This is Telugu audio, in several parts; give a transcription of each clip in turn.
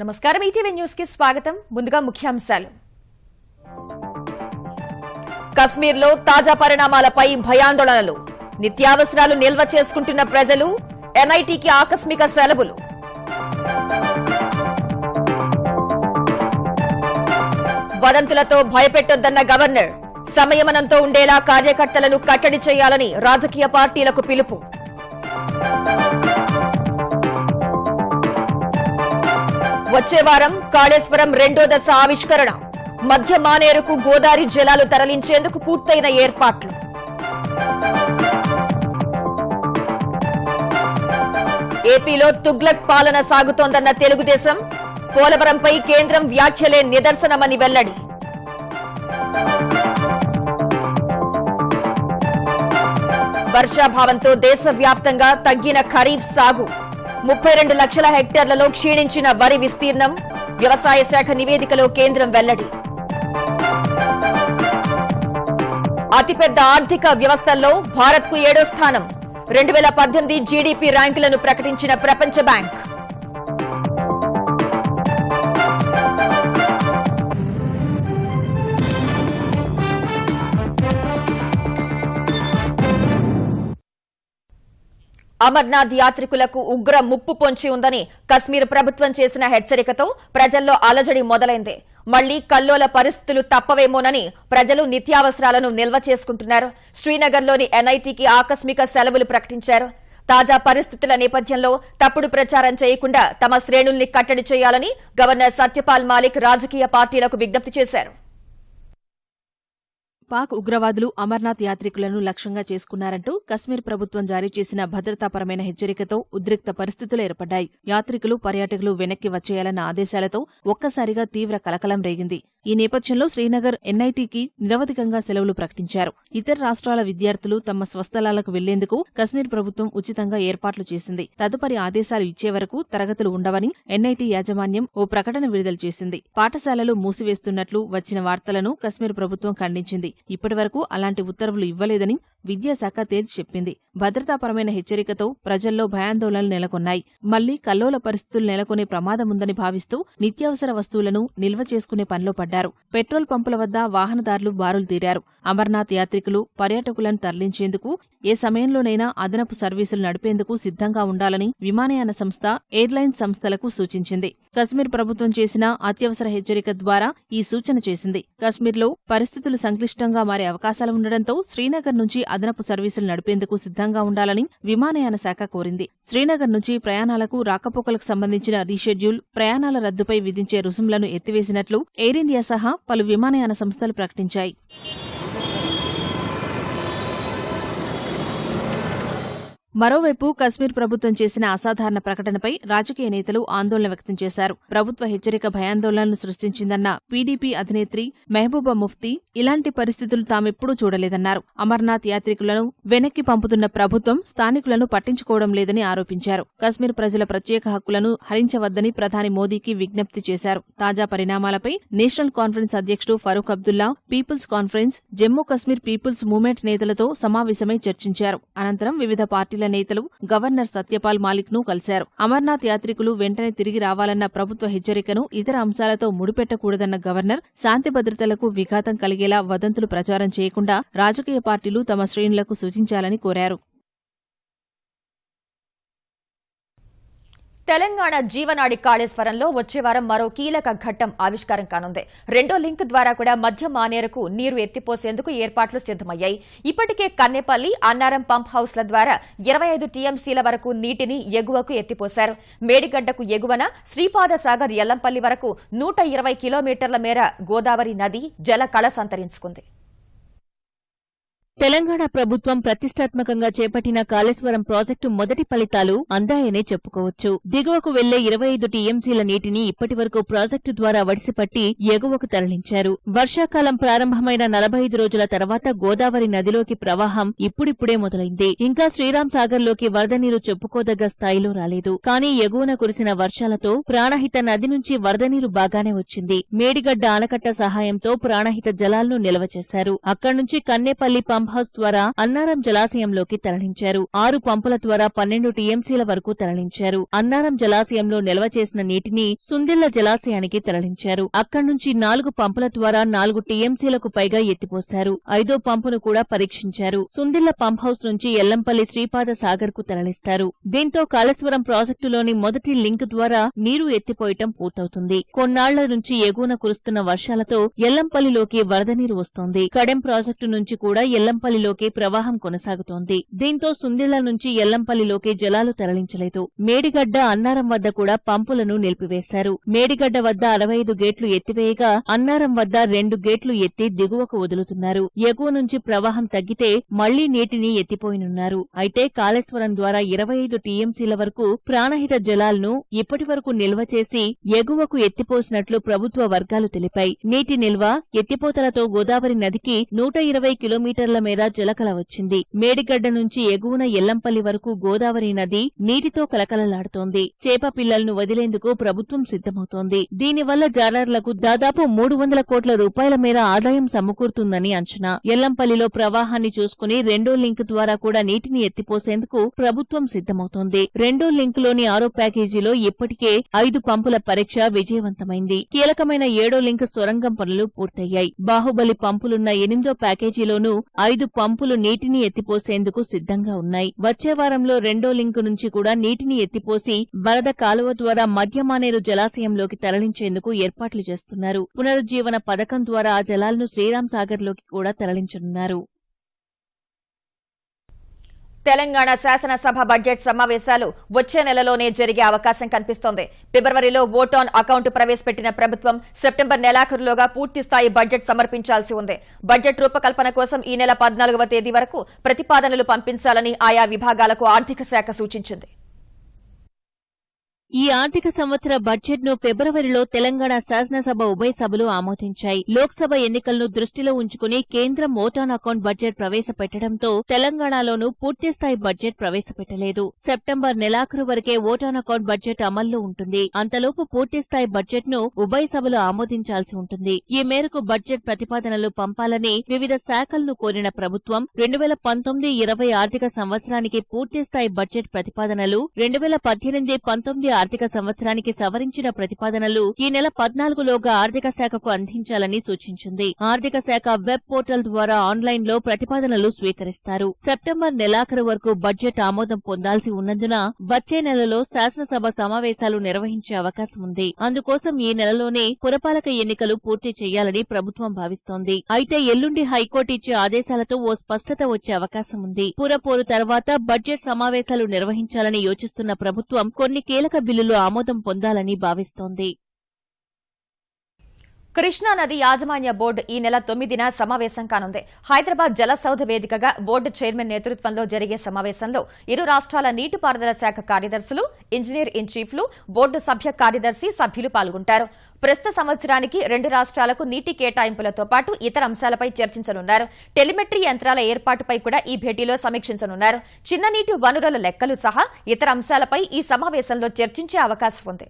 నమస్కారం ఈటీవీ న్యూస్కి స్వాగతం. ముందుగా ముఖ్యాంశాలు. కశ్మీర్లో తాజా పరిణామాలపై భయాందోళనలు. నిత్యావసరాలు నిల్వ చేసుకుంటున్న ప్రజలు ఎన్ఐటికి ఆకస్మిక సెలవులు. వదంతులతో భయపెట్టొద్దన్న గవర్నర్ సంయమనంతో ఉండేలా కార్యకర్తలను కట్టడి చేయాలని రాజకీయ పార్టీలకు పిలుపు. వచ్చే వారం కాళేశ్వరం రెండో దశ ఆవిష్కరణ. మధ్య మానేరుకు గోదావరి జలాలు తరలించేందుకు పూర్తయిన ఏర్పాట్లు. ఏపీలో తుగ్లక్ పాలన సాగుతోందన్న తెలుగుదేశం పోలవరంపై కేంద్రం వ్యాఖ్యలే నిదర్శనమని వెల్లడి. వర్షాభావంతో దేశవ్యాప్తంగా తగ్గిన ఖరీఫ్ సాగు. ముప్పై రెండు లక్షల హెక్టార్లలో క్షీణించిన వరి విస్తీర్ణం వ్యవసాయ శాఖ నివేదికలో కేంద్రం వెల్లడి. అతిపెద్ద ఆర్థిక వ్యవస్థల్లో భారత్కు ఏడో స్థానం. రెండు వేల పద్దెనిమిది జీడీపీ ర్యాంకులను ప్రకటించిన ప్రపంచ బ్యాంక్. అమర్నాథ్ యాత్రికులకు ఉగ్ర ముప్పు పొంచి ఉందని కశ్మీర్ ప్రభుత్వం చేసిన హెచ్చరికతో ప్రజల్లో అలజడి మొదలైంది. మళ్ళీ కల్లోల పరిస్థితులు తప్పవేమోనని ప్రజలు నిత్యావసరాలను నిల్వ చేసుకుంటున్నారు. శ్రీనగర్లోని ఎన్ఐటీకి ఆకస్మిక సెలవులు ప్రకటించారు. తాజా పరిస్థితుల నేపథ్యంలో తప్పుడు ప్రచారం చేయకుండా తమ శ్రేణుల్ని కట్టడి చేయాలని గవర్నర్ సత్యపాల్ మాలిక్ రాజకీయ పార్టీలకు విజ్ఞప్తి చేశారు. పాక్ ఉగ్రవాదులు అమర్నాథ్ యాత్రికులను లక్ష్యంగా చేసుకున్నారంటూ కశ్మీర్ ప్రభుత్వం జారీ చేసిన భద్రతాపరమైన హెచ్చరికతో ఉద్రిక్త పరిస్థితులు ఏర్పడ్డాయి. యాత్రికులు పర్యాటకులు వెనక్కి వచ్చేయాలన్న ఆదేశాలతో ఒక్కసారిగా తీవ్ర కలకలం రేగింది. ఈ నేపథ్యంలో శ్రీనగర్ ఎన్ఐటికి నిరవధికంగా సెలవులు ప్రకటించారు. ఇతర రాష్ట్రాల విద్యార్థులు తమ స్వస్థలాలకు వెళ్ళేందుకు కశ్మీర్ ప్రభుత్వం ఉచితంగా ఏర్పాట్లు చేసింది. తదుపరి ఆదేశాలు ఇచ్చే వరకు తరగతులు ఉండవని ఎన్ఐటి యాజమాన్యం ఓ ప్రకటన విడుదల చేసింది. పాఠశాలలు మూసివేస్తున్నట్లు వచ్చిన వార్తలను కశ్మీర్ ప్రభుత్వం ఖండించింది. ఇప్పటివరకు అలాంటి ఉత్తర్వులు ఇవ్వలేదని విద్యాశాఖ తేల్చి చెప్పింది. భద్రతాపరమైన హెచ్చరికతో ప్రజల్లో భయాందోళనలు నెలకొన్నాయి. మళ్ళీ కల్లోల పరిస్థితులు నెలకొనే ప్రమాదముందని భావిస్తూ నిత్యావసర వస్తువులను నిల్వ చేసుకునే పనిలో పడ్డారు. పెట్రోల్ పంపుల వద్ద వాహనదారులు బారులు తీరారు. అమర్నాథ్ యాత్రికులు పర్యాటకులను తరలించేందుకు ఏ సమయంలోనైనా అదనపు సర్వీసులు నడిపేందుకు సిద్ధంగా ఉండాలని విమానయాన సంస్థ ఎయిర్లైన్స్ సంస్థలకు సూచించింది. కశ్మీర్ ప్రభుత్వం చేసిన అత్యవసర హెచ్చరిక ద్వారా ఈ సూచన చేసింది. కశ్మీర్లో పరిస్థితులు సంక్లిష్టంగా మారే అవకాశాలు ఉండడంతో శ్రీనగర్ నుంచి అదనపు సర్వీసులు నడిపేందుకు సిద్ధంగా ఉండాలని విమానయాన శాఖ కోరింది. శ్రీనగర్ నుంచి ప్రయాణాలకు రాకపోకలకు సంబంధించిన రీషెడ్యూల్ ప్రయాణాల రద్దుపై విధించే రుసుములను ఎత్తివేసినట్లు ఎయిర్ ఇండియా సహా పలు విమానయాన సంస్థలు ప్రకటించాయి. మరోవైపు కశ్మీర్ ప్రభుత్వం చేసిన అసాధారణ ప్రకటనపై రాజకీయ నేతలు ఆందోళన వ్యక్తం చేశారు. ప్రభుత్వ హెచ్చరిక భయాందోళనలు సృష్టించిందన్న పీడీపీ అధినేత్రి మెహబూబా ముఫ్తీ ఇలాంటి పరిస్థితులు తామెప్పుడూ చూడలేదన్నారు. అమర్నాథ్ యాత్రికులను వెనక్కి పంపుతున్న ప్రభుత్వం స్థానికులను పట్టించుకోవడం లేదని ఆరోపించారు. కశ్మీర్ ప్రజల ప్రత్యేక హక్కులను హరించవద్దని ప్రధాని మోదీకి విజ్ఞప్తి చేశారు. తాజా పరిణామాలపై నేషనల్ కాన్ఫరెన్స్ అధ్యక్షుడు Farooq Abdullah People's Conference Jammu Kashmir People's Movement నేతలతో సమావేశమై చర్చించారు. అనంతరం వివిధ పార్టీల నేతలు గవర్నర్ సత్యపాల్ మాలిక్ను కలిశారు. అమర్నాథ్ యాత్రికులు వెంటనే తిరిగి రావాలన్న ప్రభుత్వ హెచ్చరికను ఇతర అంశాలతో ముడిపెట్టకూడదన్న గవర్నర్ శాంతి భద్రతలకు విఘాతం కలిగేలా వదంతులు ప్రచారం చేయకుండా రాజకీయ పార్టీలు తమ శ్రేణులకు సూచించాలని కోరారు. తెలంగాణ జీవనాడి కాళేశ్వరంలో వచ్చే వారం మరో కీలక ఘట్టం ఆవిష్కారం కానుంది. రెండో లింక్ ద్వారా కూడా మధ్య మానేరుకు నీరు ఎత్తిపోసేందుకు ఏర్పాట్లు సిద్దమయ్యాయి ఇప్పటికే కన్నెపల్లి అన్నారం పంప్ హౌస్ల ద్వారా ఇరవై ఐదు టీఎంసీల వరకు నీటిని ఎగువకు ఎత్తిపోశారు. మేడిగడ్డకు ఎగువన శ్రీపాద సాగర్ ఎల్లంపల్లి వరకు నూట ఇరవై కిలోమీటర్ల మేర గోదావరి నది జల కళ సంతరించుకుంది. తెలంగాణ ప్రభుత్వం ప్రతిష్టాత్మకంగా చేపట్టిన కాళేశ్వరం ప్రాజెక్టు మొదటి ఫలితాలు అందాయనే చెప్పుకోవచ్చు. దిగువకు వెళ్ళే ఇరవై ఐదు టీఎంసీల నీటిని ఇప్పటి ప్రాజెక్టు ద్వారా వడిసిపట్టి ఎగువకు తరలించారు. వర్షాకాలం ప్రారంభమైన నలభై ఐదు రోజుల తర్వాత గోదావరి నదిలోకి ప్రవాహం ఇప్పుడిప్పుడే మొదలైంది. ఇంకా శ్రీరామ్ సాగర్లోకి వరద నీరు చెప్పుకోదగ్గ స్థాయిలో రాలేదు. కానీ ఎగువన కురిసిన వర్షాలతో ప్రాణహిత నది నుంచి వరద నీరు బాగానే వచ్చింది. మేడిగడ్డ ఆనకట్ట సహాయంతో ప్రాణహిత జలాలను నిల్వ చేశారు. అక్కడి నుంచి కన్నేపల్లి పంప్హౌస్ ద్వారా అన్నారం జలాశయంలోకి తరలించారు. ఆరు పంపుల ద్వారా పన్నెండు టీఎంసీల వరకు తరలించారు. అన్నారం జలాశయంలో నిల్వ చేసిన నీటిని సుందిళ్ళ జలాశయానికి తరలించారు. అక్కడి నుంచి నాలుగు పంపుల ద్వారా నాలుగు టీఎంసీలకు పైగా ఎత్తిపోశారు. ఐదో పంపును కూడా పరీక్షించారు. సుందిళ్ళ పంప్హౌస్ నుంచి ఎల్లంపల్లి శ్రీపాద సాగర్కు తరలిస్తారు. దీంతో కాళేశ్వరం ప్రాజెక్టులోని మొదటి లింక్ ద్వారా నీరు ఎత్తిపోయటం పూర్తవుతుంది. కొన్నాళ్ళ నుంచి ఎగువన కురుస్తున్న వర్షాలతో ఎల్లంపల్లిలోకి వరద నీరు వస్తోంది. కడెం ప్రాజెక్టు నుంచి కూడా ఎల్లం ఎల్లంపల్లిలోకి ప్రవాహం కొనసాగుతోంది. దీంతో సుందిళ్ళ నుంచి ఎల్లంపల్లిలోకి జలాలు తరలించలేదు. మేడిగడ్డ అన్నారం వద్ద కూడా పంపులను నిలిపివేశారు. మేడిగడ్డ వద్ద అరవై ఐదు గేట్లు ఎత్తివేయగా అన్నారం వద్ద రెండు గేట్లు ఎత్తి దిగువకు వదులుతున్నారు. ఎగువ నుంచి ప్రవాహం తగ్గితే మళ్ళీ నీటిని ఎత్తిపోయినున్నారు. అయితే కాళేశ్వరం ద్వారా ఇరవై ఐదు టీఎంసీల వరకు ప్రాణహిత జలాలను ఇప్పటి వరకు నిల్వ చేసి ఎగువకు ఎత్తిపోసినట్లు ప్రభుత్వ వర్గాలు తెలిపాయి. నీటి నిల్వ ఎత్తిపోతలతో గోదావరి నదికి నూట ఇరవై కిలోమీటర్ల మీద జలకల వచ్చింది. మేడిగడ్డ నుంచి ఎగువన ఎల్లంపల్లి వరకు గోదావరి నది నీటితో కలకలలాడుతోంది. చేప పిల్లలను వదిలేందుకు ప్రభుత్వం సిద్ధమవుతోంది. దీనివల్ల జాలర్లకు దాదాపు మూడు వందల కోట్ల రూపాయల మేర ఆదాయం సమకూరుతుందని అంచనా. ఎల్లంపల్లిలో ప్రవాహాన్ని చూసుకుని రెండో లింక్ ద్వారా కూడా నీటిని ఎత్తిపోసేందుకు ప్రభుత్వం సిద్ధమవుతోంది. రెండో లింక్లోని ఆరో ప్యాకేజీలో ఇప్పటికే ఐదు పంపుల పరీక్ష విజయవంతమైంది. కీలకమైన ఏడో లింక్ సొరంగం పనులు పూర్తయ్యాయి. బాహుబలి పంపులున్న ఎనిమిదో ప్యాకేజీలోనూ ఐదు పంపులు నీటిని ఎత్తిపోసేందుకు సిద్ధంగా ఉన్నాయి. వచ్చే వారంలో రెండో లింకు నుంచి కూడా నీటిని ఎత్తిపోసి వరద కాలువ ద్వారా మధ్యమానేరు జలాశయంలోకి తరలించేందుకు ఏర్పాట్లు చేస్తున్నారు. పునరుజ్జీవన పథకం ద్వారా ఆ జలాలను శ్రీరామ్ సాగర్లోకి కూడా తరలించనున్నారు. తెలంగాణ శాసనసభ బడ్జెట్ సమావేశాలు వచ్చే నెలలోనే జరిగే అవకాశం కనిపిస్తోంది. ఫిబ్రవరిలో ఓట్ ఆన్ అకౌంట్ ప్రవేశపెట్టిన ప్రభుత్వం సెప్టెంబర్ నెలాఖరులోగా పూర్తిస్థాయి బడ్జెట్ సమర్పించాల్సి ఉంది. బడ్జెట్ రూపకల్పన కోసం ఈ నెల పద్నాలుగవ తేదీ వరకు ప్రతిపాదనలు పంపించాలని ఆయా విభాగాలకు ఆర్థిక శాఖ సూచించింది. ఈ ఆర్థిక సంవత్సర బడ్జెట్ను ఫిబ్రవరిలో తెలంగాణ శాసనసభ ఉభయ సభలు ఆమోదించాయి. లోక్సభ ఎన్నికలను దృష్టిలో ఉంచుకుని కేంద్రం ఓటాన్ అకౌంట్ బడ్జెట్ ప్రవేశపెట్టడంతో తెలంగాణలోనూ పూర్తిస్థాయి బడ్జెట్ ప్రవేశపెట్టలేదు. సెప్టెంబర్ నెలాఖరు వరకే ఓటాన్ అకౌంట్ బడ్జెట్ అమల్లో ఉంటుంది. అంతలోపు పూర్తిస్థాయి బడ్జెట్ను ఉభయ సభలు ఆమోదించాల్సి ఉంటుంది. ఈ మేరకు బడ్జెట్ ప్రతిపాదనలు పంపాలని వివిధ శాఖలను కోరిన ప్రభుత్వం రెండు వేల పంతొమ్మిది ఇరవై ఆర్థిక సంవత్సరానికి పూర్తిస్థాయి బడ్జెట్ ప్రతిపాదనలు రెండు వేల పద్దెనిమిది పంతొమ్మిది ఆర్థిక సంవత్సరానికి సవరించిన ప్రతిపాదనలు ఈ నెల పద్నాలుగులోగా ఆర్థిక శాఖకు అందించాలని సూచించింది. ఆర్థిక శాఖ వెబ్ పోర్టల్ ద్వారా ఆన్లైన్లో ప్రతిపాదనలు స్వీకరిస్తారు. సెప్టెంబర్ నెలాఖరు వరకు బడ్జెట్ ఆమోదం పొందాల్సి ఉన్నందున వచ్చే నెలలో శాసనసభ సమావేశాలు నిర్వహించే అవకాశం ఉంది. అందుకోసం ఈ నెలలోనే పురపాలక ఎన్నికలు పూర్తి చేయాలని ప్రభుత్వం భావిస్తోంది. అయితే ఎల్లుండి హైకోర్టు ఇచ్చే ఆదేశాలతో ఓ స్పష్టత వచ్చే అవకాశం ఉంది. పురపోరు తర్వాత బడ్జెట్ సమావేశాలు నిర్వహించాలని యోచిస్తున్న ప్రభుత్వం కొన్ని కీలక బిల్లులు ఆమోదం పొందాలని భావిస్తోంది. కృష్ణా నది యాజమాన్య బోర్డు ఈ నెల తొమ్మిదిన సమావేశం కానుంది. హైదరాబాద్ జలసౌధ వేదికగా బోర్డు చైర్మన్ నేతృత్వంలో జరిగే సమావేశంలో ఇరు రాష్ట్రాల నీటిపారుదల శాఖ కార్యదర్శులు ఇంజనీర్ ఇన్ చీఫ్లు బోర్డు సభ్య కార్యదర్శి సభ్యులు పాల్గొంటారు. ప్రస్తుత సంవత్సరానికి రెండు రాష్ట్రాలకు నీటి కేటాయింపులతో పాటు ఇతర అంశాలపై చర్చించనున్నారు. టెలిమెట్రీ యంత్రాల ఏర్పాటుపై కూడా ఈ భేటీలో సమీక్షించనున్నారు. చిన్న నీటి వనరుల లెక్కలు సహా ఇతర అంశాలపై ఈ సమావేశంలో చర్చించే అవకాశం ఉంది.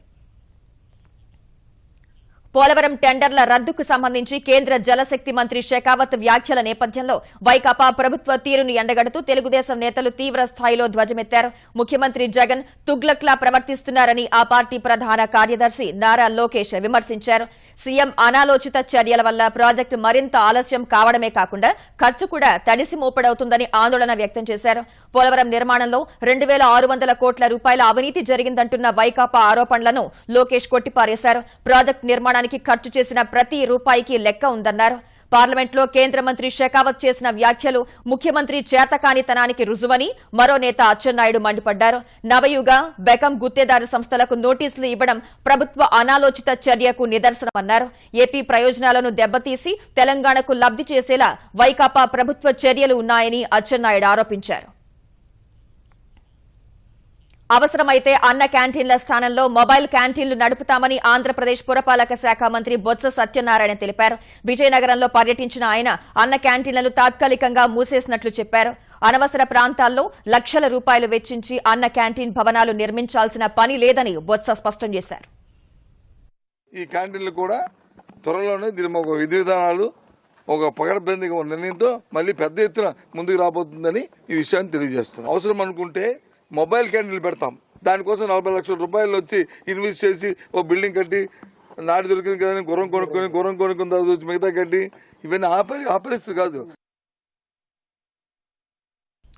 పోలవరం టెండర్ల రద్దుకు సంబంధించి కేంద్ర జలశక్తి మంత్రి షెకావత్ వ్యాఖ్యల నేపథ్యంలో వైకాపా ప్రభుత్వ తీరును ఎండగడుతూ తెలుగుదేశం నేతలు తీవ్ర స్థాయిలో ధ్వజమెత్తారు. ముఖ్యమంత్రి జగన్ తుగ్లక్లా ప్రవర్తిస్తున్నారని ఆ పార్టీ ప్రధాన కార్యదర్శి నారా లోకేష్ విమర్శించారు. సీఎం అనాలోచిత చర్యల వల్ల ప్రాజెక్టు మరింత ఆలస్యం కావడమే కాకుండా ఖర్చు కూడా తడిసి మోపడవుతుందని ఆందోళన వ్యక్తం చేశారు. పోలవరం నిర్మాణంలో రెండు వేల ఆరు వందల కోట్ల రూపాయల అవినీతి జరిగిందంటున్న వైకాపా ఆరోపణలను లోకేష్ కొట్టిపారేశారు. ప్రాజెక్టు నిర్మాణానికి ఖర్చు చేసిన ప్రతి రూపాయికి లెక్క ఉందన్నారు. పార్లమెంట్లో కేంద్ర మంత్రి షెకావత్ చేసిన వ్యాఖ్యలు ముఖ్యమంత్రి చేతకానితనానికి రుజువని మరో నేత అచ్చెన్నాయుడు మండిపడ్డారు. నవయుగ బెకం గుత్తేదారు సంస్థలకు నోటీసులు ఇవ్వడం ప్రభుత్వ అనాలోచిత చర్యకు నిదర్శనమన్నారు. ఏపీ ప్రయోజనాలను దెబ్బతీసి తెలంగాణకు లబ్ది చేసేలా వైకాపా ప్రభుత్వ చర్యలు ఉన్నాయని అచ్చెన్నాయుడు ఆరోపించారు. అవసరమైతే అన్న క్యాంటీన్ల స్థానంలో మొబైల్ క్యాంటీన్లు నడుపుతామని ఆంధ్రప్రదేశ్ పురపాలక శాఖ మంత్రి బొత్స సత్యనారాయణ తెలిపారు. విజయనగరంలో పర్యటించిన ఆయన అన్న క్యాంటీన్లను తాత్కాలికంగా మూసేసినట్లు చెప్పారు. అనవసర ప్రాంతాల్లో లక్షల రూపాయలు వెచ్చించి అన్న క్యాంటీన్ భవనాలు నిర్మించాల్సిన పని లేదని బొత్స స్పష్టం చేశారు. ఈ క్యాంటీన్లు కూడా త్వరలోనే దీని ఒక విధి విధానాలు ఒక పగడబందీగా ఉన్న నిర్ణయంతో మళ్ళీ పెద్ద ఎత్తున ముందుకు రాబోతుందని ఈ విషయాన్ని తెలియజేస్తున్నాం. అవసరం అనుకుంటే మొబైల్ క్యాంటీన్లు పెడతాం. దానికోసం నలభై లక్షల రూపాయలు వచ్చి ఇన్వెస్ట్ చేసి ఓ బిల్డింగ్ కట్టి నాడు దొరికింది కదా గుర్రం కొనుక్కొని గుర్రం కొనుక్కుని తర్వాత వచ్చి మిగతా కట్టి ఇవన్నీ ఆపరి ఆపరిస్తుంది కాదు.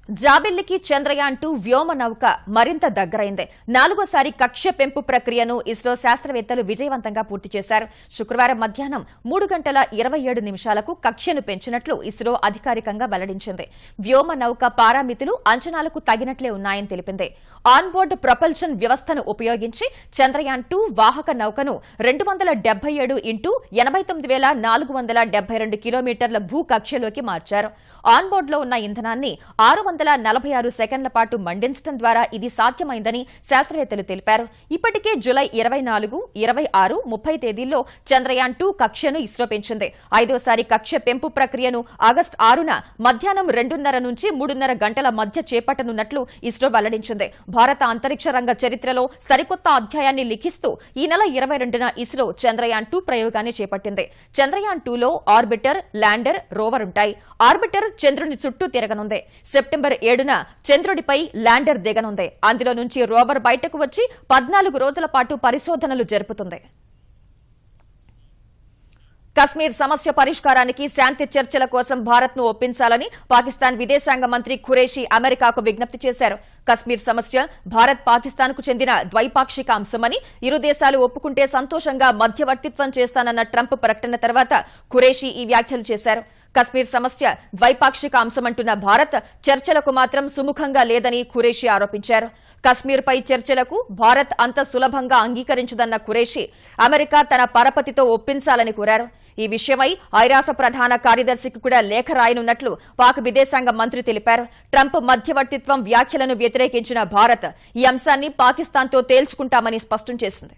జాబిల్లికి చంద్రయాన్ టూ వ్యోమ నౌక మరింత దగ్గరైంది. నాలుగోసారి కక్ష్య పెంపు ప్రక్రియను ఇస్రో శాస్త్రవేత్తలు విజయవంతంగా పూర్తి చేశారు. శుక్రవారం మధ్యాహ్నం మూడు గంటల ఇరవై ఏడు నిమిషాలకు కక్ష్యను పెంచినట్లు ఇస్రో అధికారికంగా వెల్లడించింది. వ్యోమ నౌక పారామితులు అంచనాలకు తగినట్లే ఉన్నాయని తెలిపింది. ఆన్బోర్డ్ ప్రొపల్షన్ వ్యవస్థను ఉపయోగించి చంద్రయాన్ టూ వాహక నౌకను రెండు వందల డెబ్బై ఏడు ఇంటూ ఎనభై తొమ్మిది వేల నాలుగు వందల డెబ్బై రెండు కిలోమీటర్ల భూ కక్షలోకి మార్చారు. ఆన్బోర్డ్లో ఉన్న ఇంధనాన్ని ఆరు వందల నలభై ఆరు సెకండ్ల పాటు మండించడం ద్వారా ఇది సాధ్యమైందని శాస్త్రవేత్తలు తెలిపారు. ఇప్పటికే జులై ఇరవై నాలుగు ఇరవై ఆరు ముప్పై తేదీల్లో చంద్రయాన్ టూ కక్షను ఇస్రో పెంచింది. ఐదోసారి కక్ష పెంపు ప్రక్రియను ఆగస్టు ఆరున మధ్యాహ్నం రెండున్నర నుంచి మూడున్నర గంటల మధ్య చేపట్టనున్నట్లు ఇస్రో వెల్లడించింది. భారత అంతరిక్ష రంగ చరిత్రలో సరికొత్త అధ్యాయాన్ని లిఖిస్తూ ఈ నెల ఇరవై రెండున ఇస్రో చంద్రయాన్ టూ ప్రయోగాన్ని చేపట్టింది. చంద్రయాన్ టూలో ఆర్బిటర్ ల్యాండర్ రోవర్ ఉంటాయి. ఆర్బిటర్ చంద్రుని చుట్టూ తిరగనుంది. సెప్టెంబర్ ఏడున చంద్రుడిపై ల్యాండర్ దిగనుంది. అందులో నుంచి రోవర్ బయటకు వచ్చి పద్నాలుగు రోజుల పాటు పరిశోధనలు జరుపుతుంది. కశ్మీర్ సమస్య పరిష్కారానికి శాంతి చర్చల కోసం భారత్ను ఒప్పించాలని పాకిస్తాన్ విదేశాంగ మంత్రి ఖురేషీ అమెరికాకు విజ్ఞప్తి చేశారు. కశ్మీర్ సమస్య భారత్ పాకిస్తాన్కు చెందిన ద్వైపాక్షిక అంశమని ఇరు దేశాలు ఒప్పుకుంటే సంతోషంగా మధ్యవర్తిత్వం చేస్తానన్న ట్రంప్ ప్రకటన తర్వాత ఖురేషీ ఈ వ్యాఖ్యలు చేశారు. కశ్మీర్ సమస్య ద్వైపాక్షిక అంశమంటున్న భారత్ చర్చలకు మాత్రం సుముఖంగా లేదని ఖురేషీ ఆరోపించారు. కశ్మీర్పై చర్చలకు భారత్ అంత సులభంగా అంగీకరించదన్న ఖురేషీ అమెరికా తన పరపతితో ఒప్పించాలని కోరారు. ఈ విషయమై ఐరాస ప్రధాన కార్యదర్శికి కూడా లేఖ రాయనున్నట్లు పాక్ విదేశాంగ మంత్రి తెలిపారు. ట్రంప్ మధ్యవర్తిత్వం వ్యాఖ్యలను వ్యతిరేకించిన భారత్ ఈ అంశాన్ని పాకిస్తాన్తో తేల్చుకుంటామని స్పష్టం చేసింది.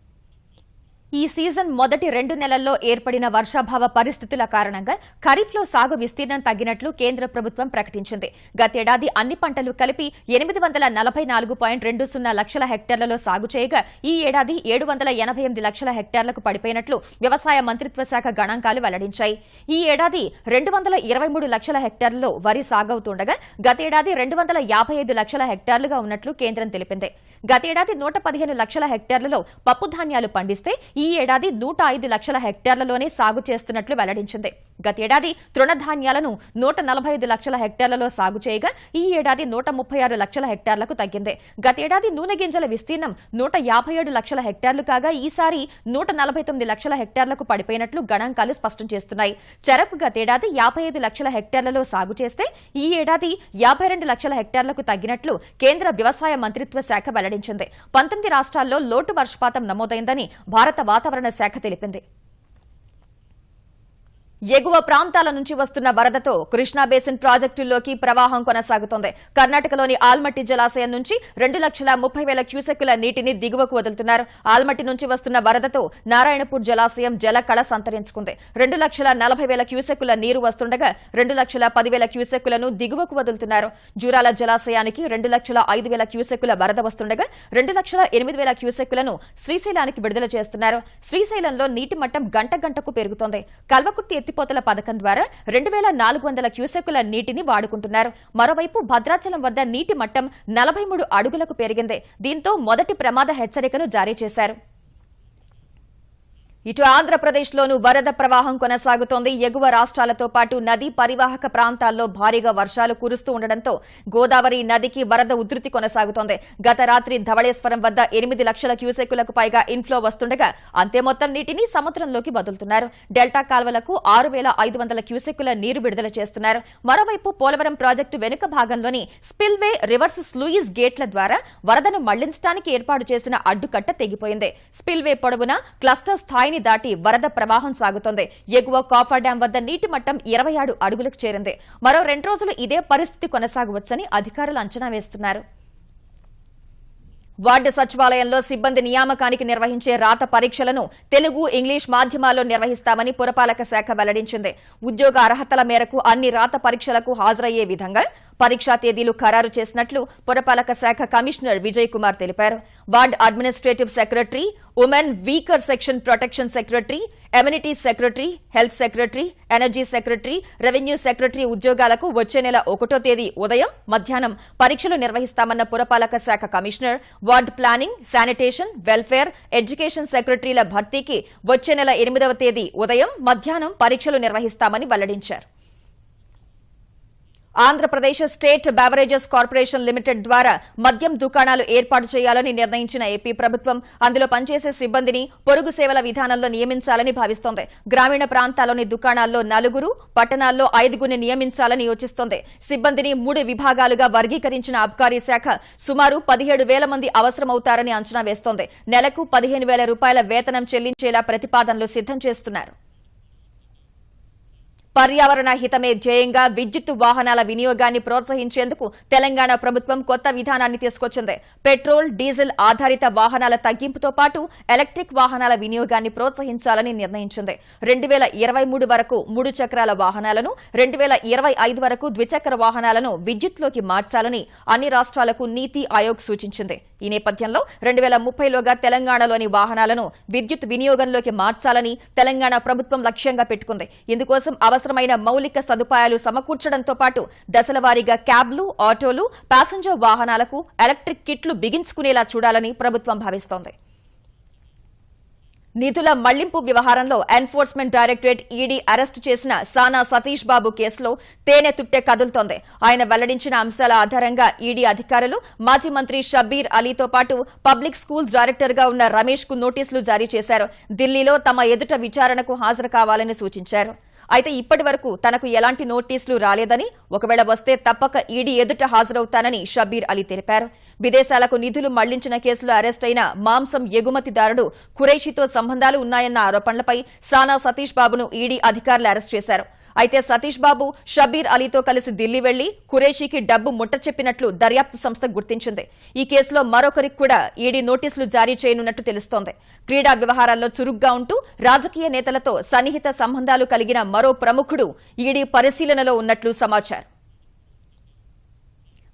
ఈ సీజన్ మొదటి రెండు నెలల్లో ఏర్పడిన వర్షాభావ పరిస్థితుల కారణంగా ఖరీఫ్లో సాగు విస్తీర్ణం తగ్గినట్లు కేంద్ర ప్రభుత్వం ప్రకటించింది. గతేడాది అన్ని పంటలు కలిపి ఎనిమిది వందల నలభై నాలుగు పాయింట్ రెండు సున్నా లక్షల హెక్టార్లలో సాగు చేయగా ఈ ఏడాది ఏడు వందల ఎనభై ఎనిమిది లక్షల హెక్టార్లకు పడిపోయినట్లు వ్యవసాయ మంత్రిత్వ శాఖ గణాంకాలు వెల్లడించాయి. ఈ ఏడాది రెండు వందల ఇరవై మూడు లక్షల హెక్టార్లలో వరి సాగవుతుండగా గతేడాది రెండు వందల యాభై ఐదు లక్షల హెక్టార్లుగా ఉన్నట్లు కేంద్రం తెలిపింది. గతేడాది నూట పదిహేను లక్షల హెక్టార్లలో పప్పు ధాన్యాలు పండిస్తే ఈ ఏడాది నూట ఐదు లక్షల హెక్టార్లలోనే సాగు చేస్తున్నట్లు వెల్లడించింది. గతేడాది తృణధాన్యాలను నూట నలభై ఐదు లక్షల హెక్టార్లలో సాగు చేయగా ఈ ఏడాది నూట ముప్పై ఆరు లక్షల హెక్టార్లకు తగ్గింది. గతేడాది నూనె గింజల విస్తీర్ణం నూట యాభై ఏడు లక్షల హెక్టార్లు కాగా ఈసారి నూట నలభై తొమ్మిది లక్షల హెక్టార్లకు పడిపోయినట్లు గణాంకాలు స్పష్టం చేస్తున్నాయి. చెరకు గతేడాది యాభై ఐదు లక్షల హెక్టార్లలో సాగు చేస్తే ఈ ఏడాది యాభై రెండు లక్షల హెక్టార్లకు తగ్గినట్లు కేంద్ర వ్యవసాయ మంత్రిత్వ శాఖ వెల్లడించింది. పంతొమ్మిది రాష్ట్రాల్లో లోటు వర్షపాతం నమోదైందని భారత వాతావరణ శాఖ తెలిపింది. ఎగువ ప్రాంతాల నుంచి వస్తున్న వరదతో కృష్ణా బేసిన్ ప్రాజెక్టుల్లోకి ప్రవాహం కొనసాగుతోంది. కర్ణాటకలోని ఆల్మట్టి జలాశయం నుంచి రెండు లక్షల ముప్పై వేల క్యూసెక్కుల నీటిని దిగువకు వదులుతున్నారు. ఆల్మట్టి నుంచి వస్తున్న వరదతో నారాయణపూర్ జలాశయం జల కళ సంతరించుకుంది. రెండు లక్షల నలభై వేల క్యూసెక్కుల నీరు వస్తుండగా రెండు లక్షల పదివేల క్యూసెక్కులను దిగువకు వదులుతున్నారు. జూరాల జలాశయానికి రెండు లక్షల ఐదు వేల క్యూసెక్కుల వరద వస్తుండగా రెండు లక్షల ఎనిమిది వేల క్యూసెక్కులను శ్రీశైలానికి విడుదల చేస్తున్నారు. శ్రీశైలంలో నీటి మట్టం గంట గంటకు పెరుగుతోంది. కల్వకుర్తి ఎత్తిపోతల పథకం ద్వారా రెండు వేల నాలుగు వందల క్యూసెక్కుల నీటిని వాడుకుంటున్నారు. మరోవైపు భద్రాచలం వద్ద నీటి మట్టం నలభై మూడు అడుగులకు పెరిగింది. దీంతో మొదటి ప్రమాద హెచ్చరికను జారీ చేశారు. ఇటు ఆంధ్రప్రదేశ్లోనూ వరద ప్రవాహం కొనసాగుతోంది. ఎగువ రాష్ట్రాలతో పాటు నదీ పరివాహక ప్రాంతాల్లో భారీగా వర్షాలు కురుస్తూ ఉండడంతో గోదావరి నదికి వరద ఉధృతి కొనసాగుతోంది. గత రాత్రి ధవళేశ్వరం వద్ద ఎనిమిది లక్షల క్యూసెక్కులకు పైగా ఇన్ఫ్లో వస్తుండగా అంతే మొత్తం నీటిని సముద్రంలోకి వదులుతున్నారు. డెల్టా కాల్వలకు ఆరు వేల ఐదు వందల క్యూసెక్కుల నీరు విడుదల చేస్తున్నారు. మరోవైపు పోలవరం ప్రాజెక్టు వెనుక భాగంలోని స్పిల్వే రివర్స్ స్లూయిస్ గేట్ల ద్వారా వరదను మళ్ళించడానికి ఏర్పాటు చేసిన అడ్డుకట్ట తెగిపోయింది. స్పిల్వే పొడవున క్లస్టర్ స్థాయిని దాటి వరద ప్రవాహం సాగుతోంది. ఎగువ కాఫర్ డ్యాం వద్ద నీటి మట్టం ఇరవై అడుగులకు చేరింది. మరో రెండు రోజులు ఇదే పరిస్థితి కొనసాగవచ్చని అధికారులు అంచనా వేస్తున్నారు. వార్డు సచివాలయంలో సిబ్బంది నియామకానికి నిర్వహించే రాత పరీక్షలను తెలుగు ఇంగ్లీష్ మాధ్యమాల్లో నిర్వహిస్తామని పురపాలక శాఖ వెల్లడించింది. ఉద్యోగ అర్హతల మేరకు అన్ని రాత పరీక్షలకు హాజరయ్యే విధంగా పరీక్షా తేదీలు ఖరారు చేసినట్లు పురపాలక శాఖ కమిషనర్ విజయ్ కుమార్ తెలిపారు. Ward administrative secretary women weaker section protection secretary amenity secretary health secretary energy secretary revenue secretary ఉద్యోగాలకు వచ్చే నెల ఒకటో తేదీ ఉదయం మధ్యాహ్నం పరీక్షలు నిర్వహిస్తామన్న పురపాలక శాఖ commissioner ward planning sanitation welfare education సెక్రటరీల భర్తీకి వచ్చే నెల ఎనిమిదవ తేదీ ఉదయం మధ్యాహ్నం పరీక్షలు నిర్వహిస్తామని వెల్లడించారు. Andhra Pradesh State Beverages Corporation Limited ద్వారా మద్యం దుకాణాలు ఏర్పాటు చేయాలని నిర్ణయించిన ఏపీ ప్రభుత్వం అందులో పనిచేసే సిబ్బందిని పొరుగు సేవల విధానంలో నియమించాలని భావిస్తోంది. గ్రామీణ ప్రాంతాల్లోని దుకాణాల్లో నలుగురు పట్టణాల్లో ఐదుగురిని నియమించాలని యోచిస్తోంది. సిబ్బందిని మూడు విభాగాలుగా వర్గీకరించిన అబ్కారీ శాఖ సుమారు పదిహేడు వేల మంది అవసరమవుతారని అంచనా వేస్తోంది. నెలకు పదిహేను వేల రూపాయల వేతనం చెల్లించేలా ప్రతిపాదనలు సిద్దం చేస్తున్నారు. పర్యావరణ హితమే ధ్యేయంగా విద్యుత్ వాహనాల వినియోగాన్ని ప్రోత్సహించేందుకు తెలంగాణ ప్రభుత్వం కొత్త విధానాన్ని తీసుకొచ్చింది. పెట్రోల్ డీజిల్ ఆధారిత వాహనాల తగ్గింపుతో పాటు ఎలక్ట్రిక్ వాహనాల వినియోగాన్ని ప్రోత్సహించాలని నిర్ణయించింది. రెండు ఇరవై మూడు వరకు మూడు చక్రాల వాహనాలను రెండు వేల ఇరవై ఐదు వరకు ద్విచక్ర వాహనాలను విద్యుత్లోకి మార్చాలని అన్ని రాష్ట్రాలకు నీతి ఆయోగ్ సూచించింది. ఈ నేపథ్యంలో రెండు వేల ముప్పైలోగా తెలంగాణలోని వాహనాలను విద్యుత్ వినియోగంలోకి మార్చాలని తెలంగాణ ప్రభుత్వం లక్ష్యంగా పెట్టుకుంది. ఇందుకోసం అవసరమైన మౌలిక సదుపాయాలు సమకూర్చడంతో పాటు దశలవారీగా క్యాబ్లు ఆటోలు ప్యాసింజర్ వాహనాలకు ఎలక్ట్రిక్ కిట్లు బిగించుకునేలా చూడాలని ప్రభుత్వం భావిస్తోంది. నిధుల మళ్ళింపు వ్యవహారంలో ఎన్ఫోర్స్మెంట్ డైరెక్టరేట్ ఈడీ అరెస్టు చేసిన సానా సతీష్ బాబు కేసులో తేనె తుట్టే కదులుతోంది. ఆయన వెల్లడించిన అంశాల ఆధారంగా ఈడీ అధికారులు మాజీ మంత్రి షబీర్ అలీతో పాటు పబ్లిక్ స్కూల్స్ డైరెక్టర్గా ఉన్న రమేష్కు నోటీసులు జారీ చేశారు. ఢిల్లీలో తమ ఎదుట విచారణకు హాజరు కావాలని సూచించారు. అయితే ఇప్పటి వరకు తనకు ఎలాంటి నోటీసులు రాలేదని ఒకవేళ వస్తే తప్పక ఈడీ ఎదుట హాజరవుతానని షబీర్ అలీ తెలిపారు. విదేశాలకు నిధులు మళ్ళించిన కేసులో అరెస్ట్ అయిన మాంసం ఎగుమతిదారుడు ఖురైషితో సంబంధాలు ఉన్నాయన్న ఆరోపణలపై సానా సతీష్ బాబును ఈడీ అధికారులు అరెస్ట్ చేశారు. అయితే సతీష్ బాబు షబీర్ అలీతో కలిసి ఢిల్లీ వెళ్ళి ఖురేషీకి డబ్బు ముట్ట చెప్పినట్లు దర్యాప్తు సంస్థ గుర్తించింది. ఈ కేసులో మరొకరికి కూడా ఈడీ నోటీసులు జారీ చేయనున్నట్టు తెలుస్తోంది. క్రీడా వ్యవహారాల్లో చురుగ్గా ఉంటూ రాజకీయ నేతలతో సన్నిహిత సంబంధాలు కలిగిన మరో ప్రముఖుడు ఈడీ పరిశీలనలో ఉన్నట్లు సమాచారం.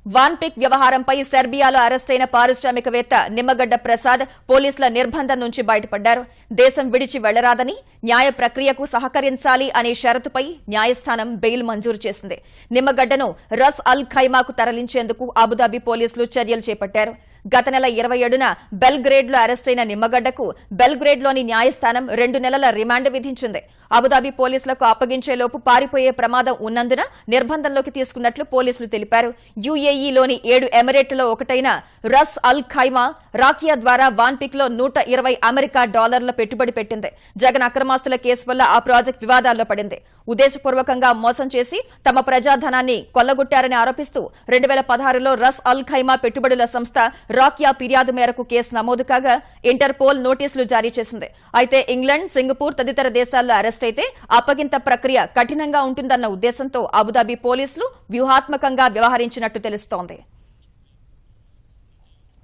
వాన్పిక్ వ్యవహారంపై సెర్బియాలో అరెస్టైన పారిశ్రామికవేత్త నిమ్మగడ్డ ప్రసాద్ పోలీసుల నిర్బంధం నుంచి బయటపడ్డారు. దేశం విడిచి వెళ్ళరాదని న్యాయ ప్రక్రియకు సహకరించాలి అనే షరతుపై న్యాయస్థానం బెయిల్ మంజూరు చేసింది. నిమ్మగడ్డను రస్ అల్ ఖైమాకు తరలించేందుకు అబుదాబి పోలీసులు చర్యలు చేపట్టారు. గత నెల ఇరవై ఏడున బెల్గ్రేడ్లో అరెస్టైన నిమ్మగడ్డకు బెల్గ్రేడ్లోని న్యాయస్థానం రెండు నెలల రిమాండ్ విధించింది. అబుదాబి పోలీసులకు అప్పగించేలోపు పారిపోయే ప్రమాదం ఉన్నందున నిర్బంధంలోకి తీసుకున్నట్లు పోలీసులు తెలిపారు. యుఏఈలోని ఏడు ఎమిరేట్లలో ఒకటైన రస్ అల్ ఖైమా రాకియా ద్వారా వాన్పిక్లో నూట ఇరవై అమెరికా డాలర్ల పెట్టుబడి పెట్టింది. జగన్ అక్రమాస్తుల కేసు వల్ల ఆ ప్రాజెక్టు వివాదాల్లో పడింది. ఉద్దేశపూర్వకంగా మోసం చేసి తమ ప్రజాధనాన్ని కొల్లగొట్టారని ఆరోపిస్తూ రెండు వేల పదహారులో రస్ అల్ ఖైమా పెట్టుబడుల సంస్థ రాకియా ఫిర్యాదు మేరకు కేసు నమోదు కాగా ఇంటర్పోల్ నోటీసులు జారీ చేసింది. అయితే ఇంగ్లాండ్ సింగపూర్ తదితర దేశాల్లో అరెస్ట్ అయితే అప్పగింత ప్రక్రియ కఠినంగా ఉంటుందన్న ఉద్దేశంతో అబుదాబి పోలీసులు వ్యూహాత్మకంగా వ్యవహరించినట్టు తెలుస్తోంది.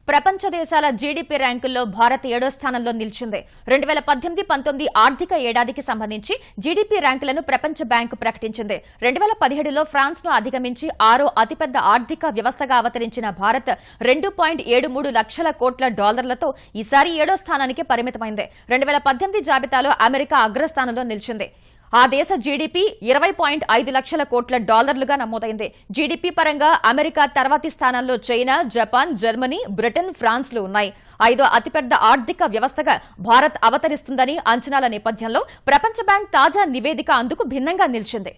ప్రపంచ దేశాల జీడీపీ ర్యాంకుల్లో భారత్ ఏడో స్థానంలో నిలిచింది. రెండు వేల పద్దెనిమిది పంతొమ్మిది ఆర్థిక ఏడాదికి సంబంధించి జీడీపీ ర్యాంకులను ప్రపంచ బ్యాంకు ప్రకటించింది. రెండు వేల పదిహేడులో ఫ్రాన్స్ను అధిగమించి ఆరో అతిపెద్ద ఆర్థిక వ్యవస్థగా అవతరించిన భారత్ రెండు పాయింట్ ఏడు మూడు లక్షల కోట్ల డాలర్లతో ఈసారి ఏడో స్థానానికి పరిమితమైంది. రెండు వేల పద్దెనిమిది జాబితాలో అమెరికా అగ్రస్థానంలో నిలిచింది. ఆ దేశ జీడీపీ ఇరవై పాయింట్ ఐదు లక్షల కోట్ల డాలర్లుగా నమోదైంది. జీడీపీ పరంగా అమెరికా తర్వాతి స్థానంలో చైనా జపాన్ జర్మనీ బ్రిటన్ ఫ్రాన్స్లు ఉన్నాయి. ఐదో అతిపెద్ద ఆర్థిక వ్యవస్థగా భారత్ అవతరిస్తుందని అంచనాల నేపథ్యంలో ప్రపంచ బ్యాంక్ తాజా నివేదిక అందుకు భిన్నంగా నిలిచింది.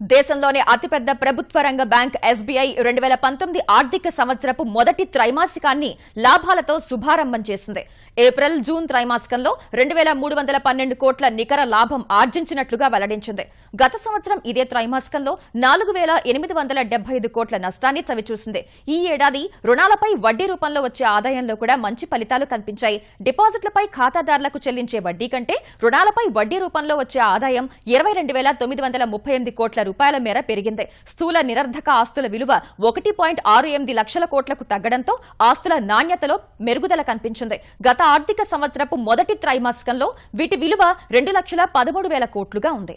దేశంలోనే అతిపెద్ద ప్రభుత్వ రంగ బ్యాంక్ ఎస్బీఐ రెండు వేల పంతొమ్మిది ఆర్థిక సంవత్సరపు మొదటి త్రైమాసికాన్ని లాభాలతో శుభారంభం చేసింది. ఏప్రిల్ జూన్ త్రైమాసికంలో రెండు మూడు వందల పన్నెండు కోట్ల నికర లాభం ఆర్జించినట్లుగా వెల్లడించింది. గత సంవత్సరం ఇదే త్రైమాసికంలో నాలుగు వేల ఎనిమిది వందల డెబ్బై ఐదు కోట్ల నష్టాన్ని చవిచూసింది. ఈ ఏడాది రుణాలపై వడ్డీ రూపంలో వచ్చే ఆదాయంలో కూడా మంచి ఫలితాలు కనిపించాయి. డిపాజిట్లపై ఖాతాదారులకు చెల్లించే వడ్డీ కంటే రుణాలపై వడ్డీ రూపంలో వచ్చే ఆదాయం ఇరవై రెండు వేల తొమ్మిది వందల ముప్పై ఎనిమిది కోట్ల రూపాయల మేర పెరిగింది. స్థూల నిరర్ధక ఆస్తుల విలువ ఒకటి పాయింట్ ఆరు ఎనిమిది లక్షల కోట్లకు తగ్గడంతో ఆస్తుల నాణ్యతలో మెరుగుదల కనిపించింది. గత ఆర్థిక సంవత్సరపు మొదటి త్రైమాసికంలో వీటి విలువ రెండు లక్షల పదమూడు వేల కోట్లుగా ఉంది.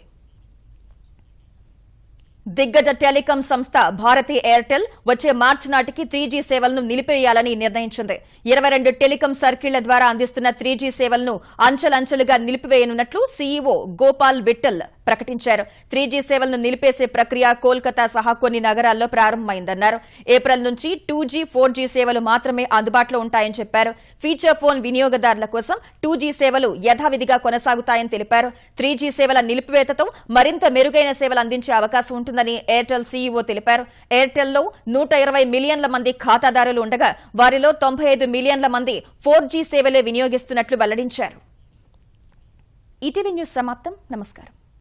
దిగ్గజ టెలికాం సంస్థ భారతీ ఎయిర్టెల్ వచ్చే మార్చి నాటికి త్రీ జీ సేవలను నిలిపేయాలని నిర్ణయించింది. ఇరవై రెండు టెలికాం సర్కిళ్ళ ద్వారా అందిస్తున్న త్రీ జీ సేవలను అంచెలంచెలుగా నిలిపివేయనున్నట్లు సీఈఓ గోపాల్ విఠల్ ప్రకటించారు. త్రీ జీ సేవలను నిలిపేసే ప్రక్రియ కోల్కతా సహా కొన్ని నగరాల్లో ప్రారంభమైందన్నారు. ఏప్రిల్ నుంచి టూ జీ ఫోర్ జీ సేవలు మాత్రమే అందుబాటులో ఉంటాయని చెప్పారు. ఫీచర్ ఫోన్ వినియోగదారుల కోసం టూ జీ సేవలు యథావిధిగా కొనసాగుతాయని తెలిపారు. త్రీ జీ సేవల నిలిపివేతతో మరింత మెరుగైన సేవలు అందించే అవకాశం ఉంటుందని ఎయిర్టెల్ సీఈఓ తెలిపారు. ఎయిర్టెల్లో నూట ఇరవై మిలియన్ల మంది ఖాతాదారులు ఉండగా వారిలో తొంభై ఐదు మిలియన్ల మంది ఫోర్ జీ సేవలే వినియోగిస్తున్నట్లు వెల్లడించారు. ఈటీవీ న్యూస్ సమాప్తం. నమస్కారం.